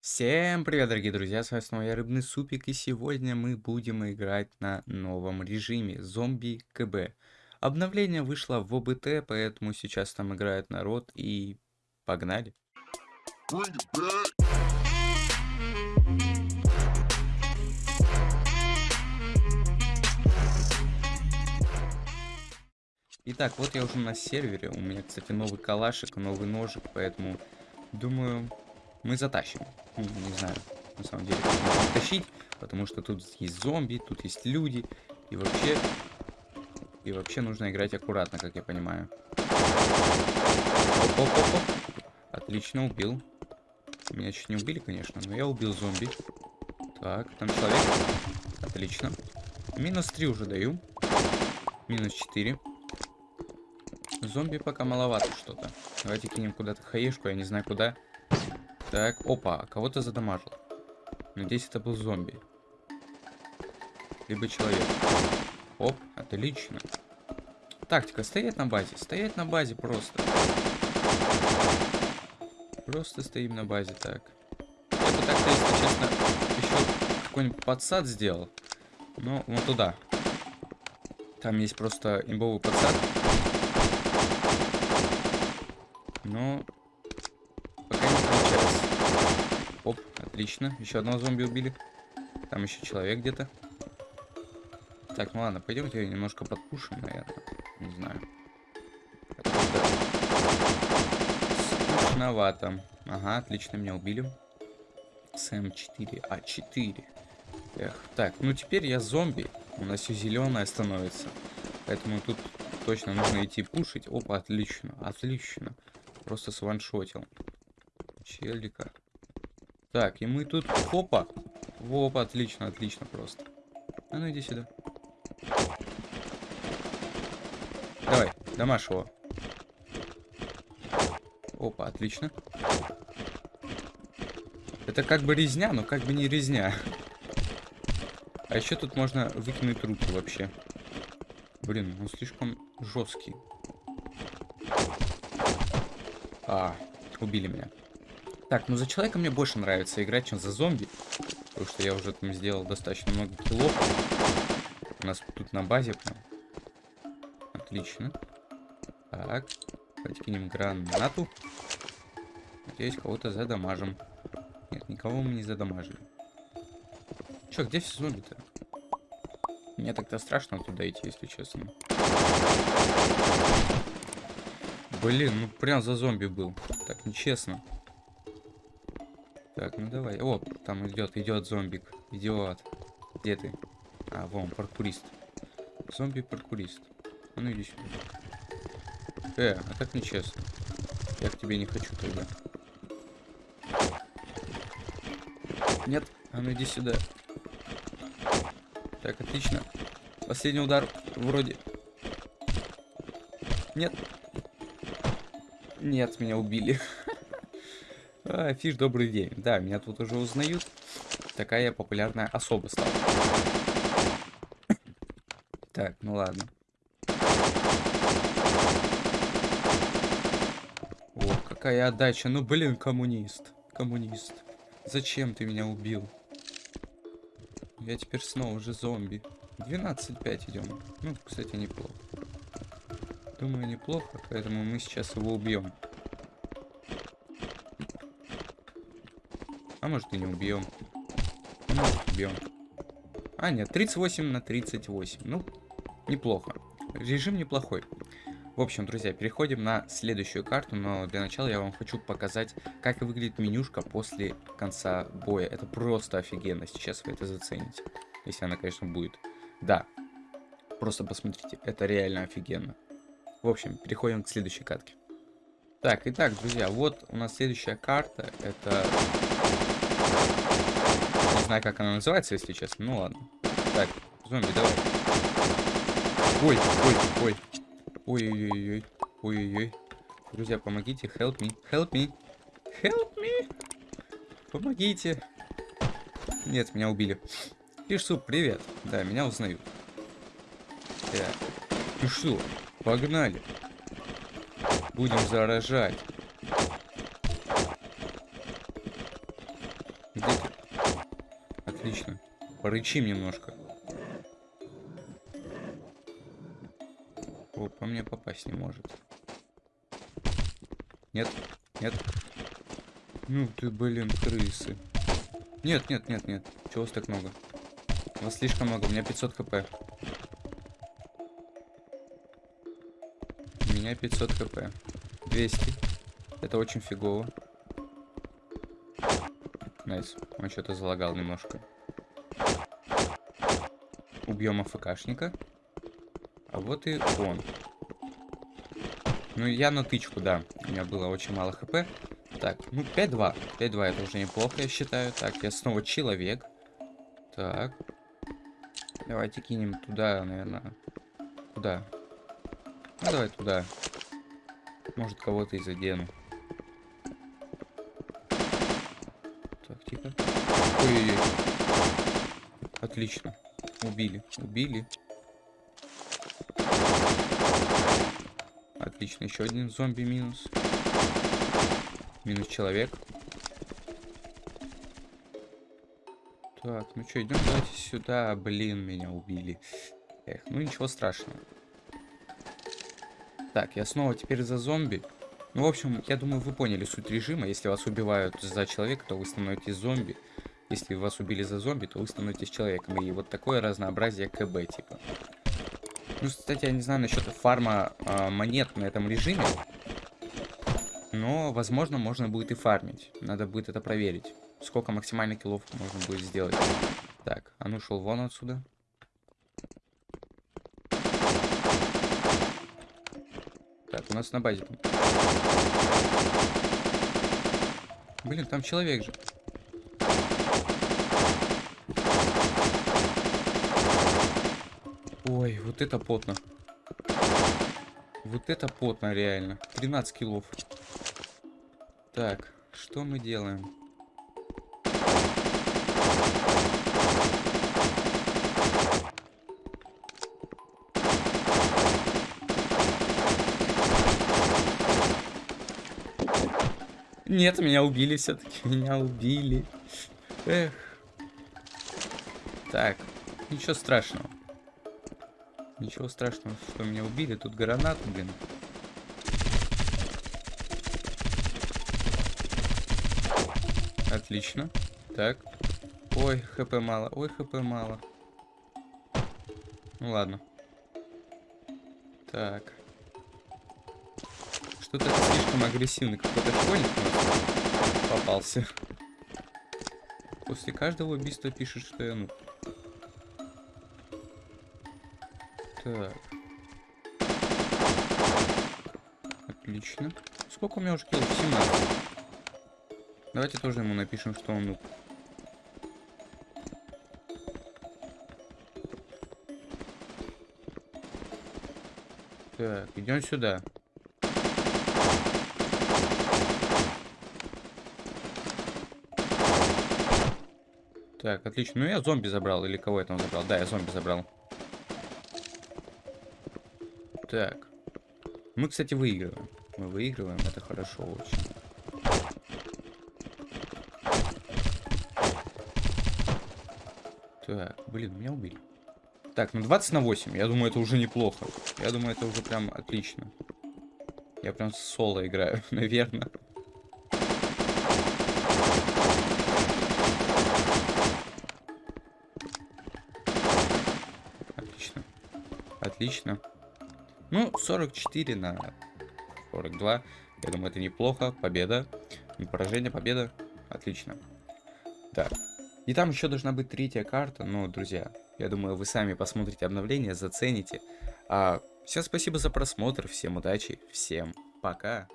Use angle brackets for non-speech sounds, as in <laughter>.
Всем привет, дорогие друзья, с вами снова я, Рыбный Супик, и сегодня мы будем играть на новом режиме Зомби КБ. Обновление вышло в ОБТ, поэтому сейчас там играет народ, и погнали. Итак, вот я уже на сервере, у меня, кстати, новый калашик, новый ножик, поэтому думаю, мы затащим. Ну, не знаю, на самом деле, как тащить, потому что тут есть зомби, тут есть люди, и вообще... И вообще нужно играть аккуратно, как я понимаю. Оп -оп -оп -оп. Отлично, убил. Меня чуть не убили, конечно, но я убил зомби. Так, там человек. Отлично. Минус 3 уже даю. Минус 4. Зомби пока маловато что-то. Давайте кинем куда-то хаешку, я не знаю куда. Так, опа, кого-то задамажил. Надеюсь, это был зомби. Либо человек. Оп, отлично. Тактика, стоять на базе. Стоять на базе просто. Просто стоим на базе, так. Я бы так-то, если честно, еще какой-нибудь подсад сделал. Ну, вот туда. Там есть просто имбовый подсад. Но Оп, отлично. Еще одного зомби убили. Там еще человек где-то. Так, ну ладно, пойдемте немножко подпушим, наверное. Не знаю. Скучновато. Ага, отлично, меня убили. СМ4, А4. Эх, так, ну теперь я зомби. У нас все зеленое становится. Поэтому тут точно нужно идти пушить. Опа, отлично, отлично. Просто сваншотил. Челика. Так, и мы тут... Опа! Опа, отлично, отлично просто. А ну иди сюда. Давай, дамаш его. Опа, отлично. Это как бы резня, но как бы не резня. А еще тут можно выкинуть руки вообще. Блин, он слишком жесткий. А, убили меня. Так, ну за человека мне больше нравится играть, чем за зомби. Потому что я уже там сделал достаточно много киллов. У нас тут на базе прям. Отлично. Так. Давайте кинем гранату. Надеюсь, кого-то задамажим. Нет, никого мы не задамажили. Чё, где все зомби-то? Мне так-то страшно туда идти, если честно. Блин, ну прям за зомби был. Так, нечестно. Так, ну давай. О, там идет, идет зомбик. Идиот. Где ты? А, вон, паркурист. Зомби-паркурист. А ну иди сюда. Э, а так нечестно. Я к тебе не хочу тогда. Нет, а ну иди сюда. Так, отлично. Последний удар вроде. Нет. Нет, меня убили. <laughs> А, фиш, добрый день. Да, меня тут уже узнают. Такая популярная особа стала. Так, ну ладно. О, какая отдача. Ну, блин, коммунист. Коммунист. Зачем ты меня убил? Я теперь снова уже зомби. 12-5 идем. Ну, кстати, неплохо. Думаю, неплохо, поэтому мы сейчас его убьем. А может и не убьем. А может убьем. А, нет, 38 на 38. Ну, неплохо. Режим неплохой. В общем, друзья, переходим на следующую карту, но для начала я вам хочу показать, как выглядит менюшка после конца боя. Это просто офигенно, сейчас вы это зацените. Если она, конечно, будет. Да, просто посмотрите, это реально офигенно. В общем, переходим к следующей катке. Так, итак, друзья, вот у нас следующая карта. Это знаю, как она называется, если честно. Ну ладно. Так, зомби, давай. Ой, ой, ой. Ой-ой-ой. Ой-ой-ой. Друзья, помогите. Help me. Help me. Help me. Помогите. Нет, меня убили. Фишсуп, привет. Да, меня узнают. Так. Что, погнали. Будем заражать. Где ты? Отлично. Порычим немножко. О, по мне попасть не может. Нет, нет. Ну ты, блин, крысы. Нет, нет, нет, нет. Чего вас так много? Вас слишком много, у меня 500 HP. У меня 500 HP. 200. Это очень фигово. Nice. Он что-то залагал немножко. Убьем AFK шника. А вот и он. Ну, я на тычку, да. У меня было очень мало HP. Так, ну, 5-2. 5-2 это уже неплохо, я считаю. Так, я снова человек. Так. Давайте кинем туда, наверное. Куда? Ну, давай туда. Может, кого-то и задену. Ой-ой-ой. Отлично. Убили. Убили. Отлично. Еще один зомби минус. Минус человек. Так, ну что, идем давайте сюда. Блин, меня убили. Эх, ну ничего страшного. Так, я снова теперь за зомби. Ну, в общем, я думаю, вы поняли суть режима. Если вас убивают за человека, то вы становитесь зомби. Если вас убили за зомби, то вы становитесь человеком. И вот такое разнообразие КБ, типа. Ну, кстати, я не знаю насчет фарма э, монет на этом режиме. Но, возможно, можно будет и фармить. Надо будет это проверить. Сколько максимально киллов можно будет сделать. Так, а ну шел вон отсюда. Так, у нас на базе там. Блин, там человек же. Ой, вот это потно. Вот это потно, реально. 13 килов. Так, что мы делаем? Нет, меня убили все-таки. Меня убили. Эх. Так, ничего страшного. Ничего страшного, что меня убили. Тут гранаты, блин. Отлично. Так. Ой, хп мало. Ой, хп мало. Ну ладно. Так. Что-то слишком агрессивный какой-то школьник попался. После каждого убийства пишет, что я ну. Так. Отлично. Сколько у меня уже киллов? 17. Давайте тоже ему напишем, что он. Так, идем сюда. Так, отлично. Ну я зомби забрал. Или кого я там забрал? Да, я зомби забрал. Так. Мы, кстати, выигрываем. Мы выигрываем. Это хорошо очень. Так, блин, меня убили. Так, ну 20 на 8. Я думаю, это уже неплохо. Я думаю, это уже прям отлично. Я прям соло играю, <laughs> наверное. Отлично. Ну, 44 на 42. Я думаю, это неплохо. Победа. Не поражение, победа. Отлично. Так. И там еще должна быть третья карта. Но, друзья, я думаю, вы сами посмотрите обновление, зацените. А, всем спасибо за просмотр. Всем удачи. Всем пока.